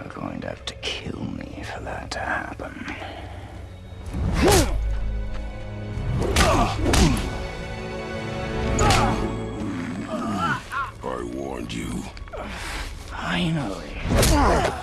You're going to have to kill me for that to happen. I warned you. Finally.